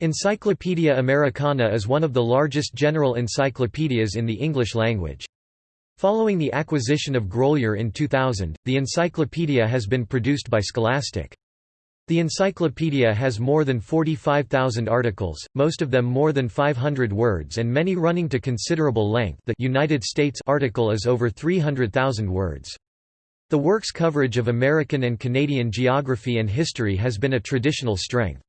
Encyclopaedia Americana is one of the largest general encyclopedias in the English language. Following the acquisition of Grolier in 2000, the encyclopedia has been produced by Scholastic. The encyclopedia has more than 45,000 articles, most of them more than 500 words and many running to considerable length the United States article is over 300,000 words. The work's coverage of American and Canadian geography and history has been a traditional strength.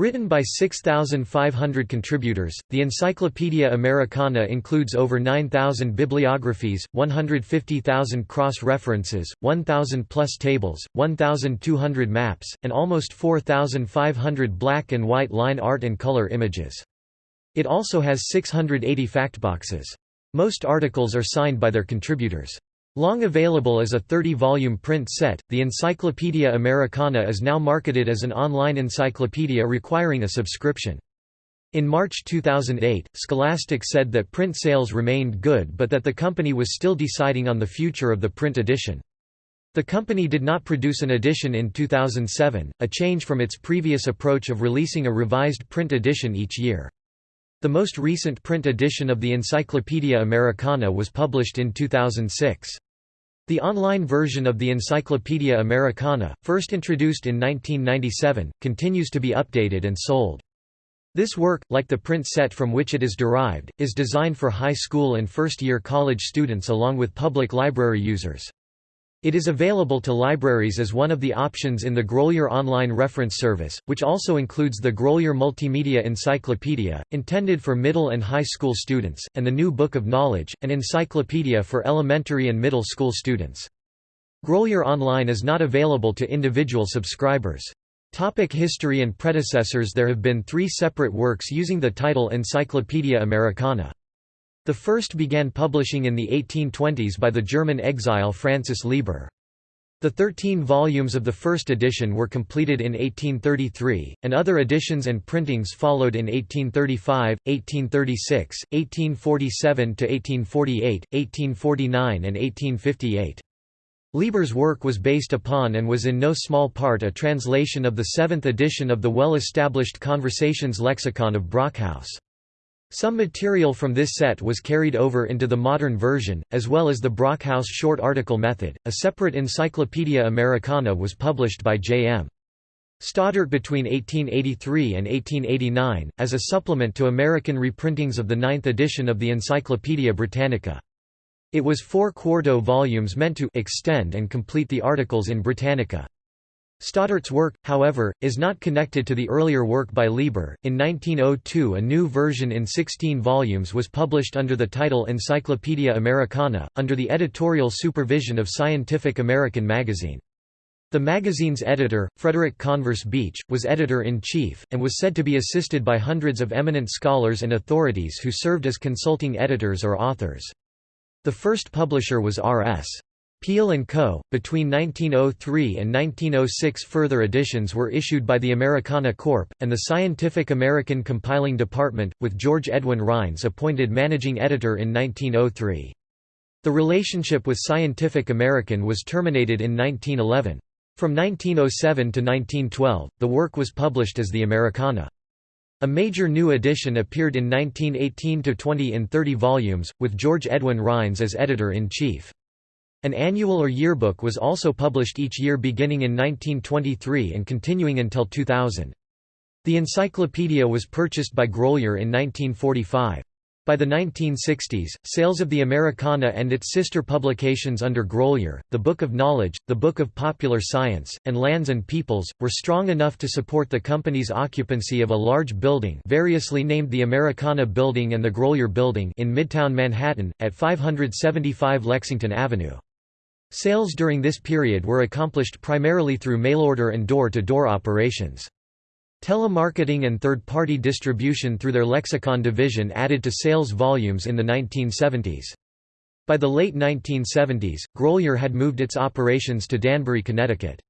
Written by 6,500 contributors, the Encyclopaedia Americana includes over 9,000 bibliographies, 150,000 cross-references, 1,000-plus tables, 1,200 maps, and almost 4,500 black and white line art and color images. It also has 680 factboxes. Most articles are signed by their contributors. Long available as a 30-volume print set, the Encyclopaedia Americana is now marketed as an online encyclopedia requiring a subscription. In March 2008, Scholastic said that print sales remained good but that the company was still deciding on the future of the print edition. The company did not produce an edition in 2007, a change from its previous approach of releasing a revised print edition each year. The most recent print edition of the Encyclopaedia Americana was published in 2006. The online version of the Encyclopaedia Americana, first introduced in 1997, continues to be updated and sold. This work, like the print set from which it is derived, is designed for high school and first-year college students along with public library users. It is available to libraries as one of the options in the Grolier Online Reference Service, which also includes the Grolier Multimedia Encyclopedia, intended for middle and high school students, and the New Book of Knowledge, an encyclopedia for elementary and middle school students. Grolier Online is not available to individual subscribers. Topic history and predecessors There have been three separate works using the title Encyclopaedia Americana. The first began publishing in the 1820s by the German exile Francis Lieber. The 13 volumes of the first edition were completed in 1833, and other editions and printings followed in 1835, 1836, 1847–1848, 1849 and 1858. Lieber's work was based upon and was in no small part a translation of the seventh edition of the well-established Conversations lexicon of Brockhaus. Some material from this set was carried over into the modern version, as well as the Brockhaus short article method. A separate Encyclopaedia Americana was published by J.M. Stoddart between 1883 and 1889, as a supplement to American reprintings of the ninth edition of the Encyclopaedia Britannica. It was four quarto volumes meant to extend and complete the articles in Britannica. Stoddart's work, however, is not connected to the earlier work by Lieber. In 1902, a new version in 16 volumes was published under the title Encyclopaedia Americana, under the editorial supervision of Scientific American magazine. The magazine's editor, Frederick Converse Beach, was editor-in-chief, and was said to be assisted by hundreds of eminent scholars and authorities who served as consulting editors or authors. The first publisher was R.S. Peale & Co. Between 1903 and 1906 further editions were issued by the Americana Corp., and the Scientific American Compiling Department, with George Edwin Rines appointed managing editor in 1903. The relationship with Scientific American was terminated in 1911. From 1907 to 1912, the work was published as the Americana. A major new edition appeared in 1918–20 in 30 volumes, with George Edwin Rines as editor-in-chief. An annual or yearbook was also published each year beginning in 1923 and continuing until 2000. The encyclopedia was purchased by Grolier in 1945. By the 1960s, sales of the Americana and its sister publications under Grolier, the Book of Knowledge, the Book of Popular Science, and Lands and Peoples, were strong enough to support the company's occupancy of a large building variously named the Americana Building and the Grolier Building in Midtown Manhattan, at 575 Lexington Avenue. Sales during this period were accomplished primarily through mail-order and door-to-door -door operations. Telemarketing and third-party distribution through their lexicon division added to sales volumes in the 1970s. By the late 1970s, Grolier had moved its operations to Danbury, Connecticut.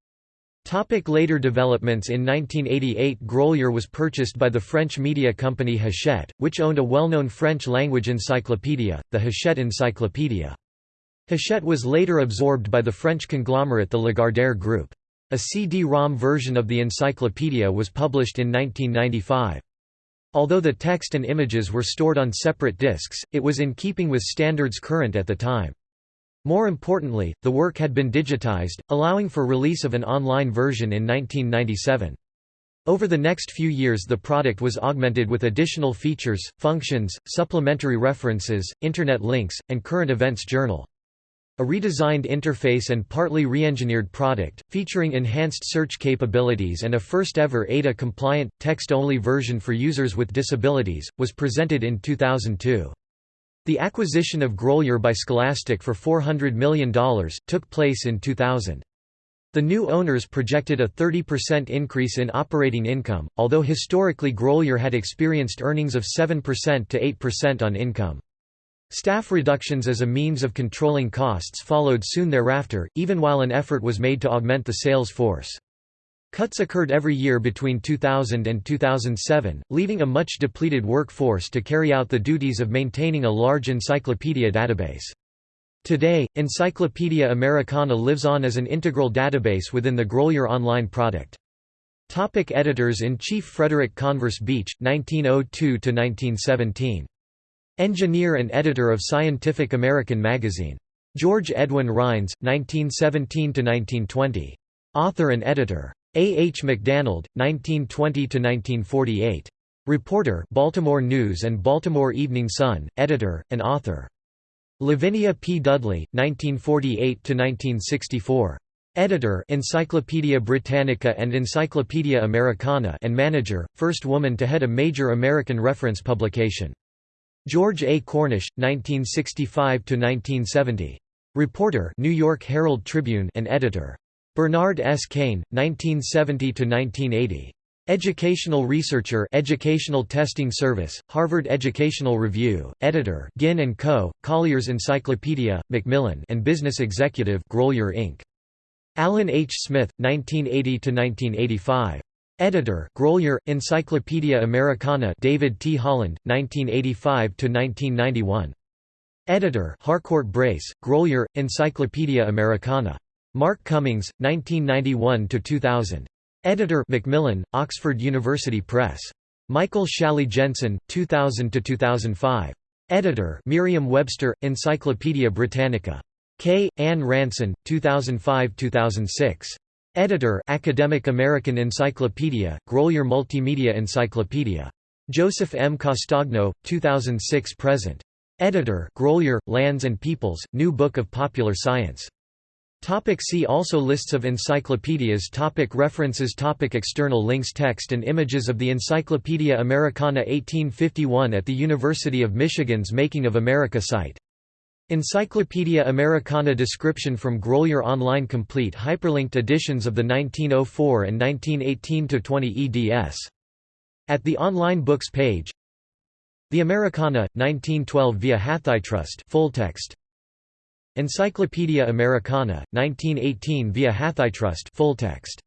Topic later developments In 1988 Grolier was purchased by the French media company Hachette, which owned a well-known French-language encyclopedia, the Hachette Encyclopedia. Hachette was later absorbed by the French conglomerate the Lagardère Group. A CD-ROM version of the encyclopedia was published in 1995. Although the text and images were stored on separate disks, it was in keeping with standards current at the time. More importantly, the work had been digitized, allowing for release of an online version in 1997. Over the next few years the product was augmented with additional features, functions, supplementary references, Internet links, and current events journal. A redesigned interface and partly re-engineered product, featuring enhanced search capabilities and a first-ever ADA-compliant, text-only version for users with disabilities, was presented in 2002. The acquisition of Grolier by Scholastic for $400 million, took place in 2000. The new owners projected a 30% increase in operating income, although historically Grolier had experienced earnings of 7% to 8% on income. Staff reductions as a means of controlling costs followed soon thereafter, even while an effort was made to augment the sales force. Cuts occurred every year between 2000 and 2007, leaving a much depleted workforce to carry out the duties of maintaining a large encyclopedia database. Today, Encyclopaedia Americana lives on as an integral database within the Grolier Online product. Topic Editors-in-Chief Frederick Converse Beach, 1902–1917 Engineer and editor of Scientific American magazine. George Edwin Rines, 1917–1920. Author and editor. A. H. McDannald, 1920–1948. Reporter Baltimore News and Baltimore Evening Sun, editor, and author. Lavinia P. Dudley, 1948–1964. Editor Encyclopaedia Britannica and Encyclopaedia Americana and manager, first woman to head a major American reference publication. George A. Cornish, 1965–1970. Reporter New York Herald Tribune and editor. Bernard S. Cayne, 1970–1980. Educational researcher Educational Testing Service, Harvard Educational Review, editor Ginn & Co., Collier's Encyclopedia, Macmillan and business executive Grolier Inc. Alan H. Smith, 1980–1985. Editor Grolier, Encyclopaedia Americana David T. Holland, 1985–1991. Editor Harcourt Brace, Grolier, Encyclopaedia Americana. Mark Cummings, 1991–2000. Editor Macmillan, Oxford University Press. Michael Shally Jensen, 2000–2005. Editor Merriam-Webster, Encyclopaedia Britannica. K. Ann Ranson, 2005–2006. Editor Academic American Encyclopedia, Grolier Multimedia Encyclopedia. Joseph M. Castagno, 2006–present. Editor Grolier, Lands and Peoples, New Book of Popular Science. Topic see also Lists of encyclopedias topic References topic External links Text and images of the Encyclopaedia Americana 1851 at the University of Michigan's Making of America site Encyclopaedia Americana description from Grolier Online Complete hyperlinked editions of the 1904 and 1918–20 eds. At the online books page The Americana, 1912 via Hathitrust full text. Encyclopaedia Americana, 1918 via Hathitrust full text.